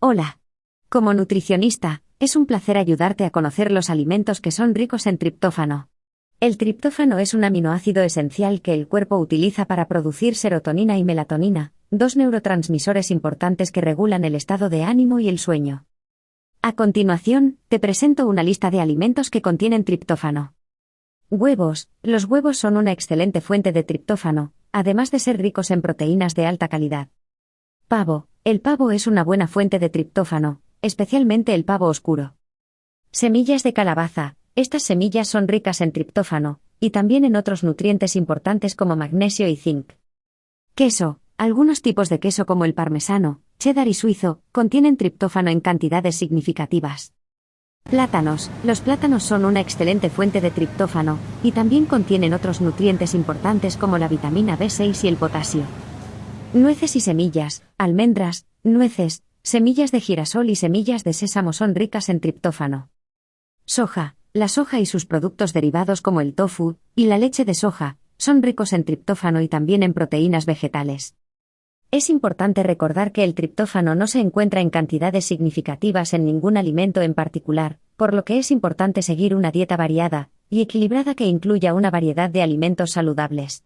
Hola. Como nutricionista, es un placer ayudarte a conocer los alimentos que son ricos en triptófano. El triptófano es un aminoácido esencial que el cuerpo utiliza para producir serotonina y melatonina, dos neurotransmisores importantes que regulan el estado de ánimo y el sueño. A continuación, te presento una lista de alimentos que contienen triptófano. Huevos. Los huevos son una excelente fuente de triptófano, además de ser ricos en proteínas de alta calidad. Pavo. El pavo es una buena fuente de triptófano, especialmente el pavo oscuro. Semillas de calabaza. Estas semillas son ricas en triptófano, y también en otros nutrientes importantes como magnesio y zinc. Queso. Algunos tipos de queso como el parmesano, cheddar y suizo, contienen triptófano en cantidades significativas. Plátanos. Los plátanos son una excelente fuente de triptófano, y también contienen otros nutrientes importantes como la vitamina B6 y el potasio. Nueces y semillas, almendras, nueces, semillas de girasol y semillas de sésamo son ricas en triptófano. Soja. La soja y sus productos derivados como el tofu y la leche de soja son ricos en triptófano y también en proteínas vegetales. Es importante recordar que el triptófano no se encuentra en cantidades significativas en ningún alimento en particular, por lo que es importante seguir una dieta variada y equilibrada que incluya una variedad de alimentos saludables.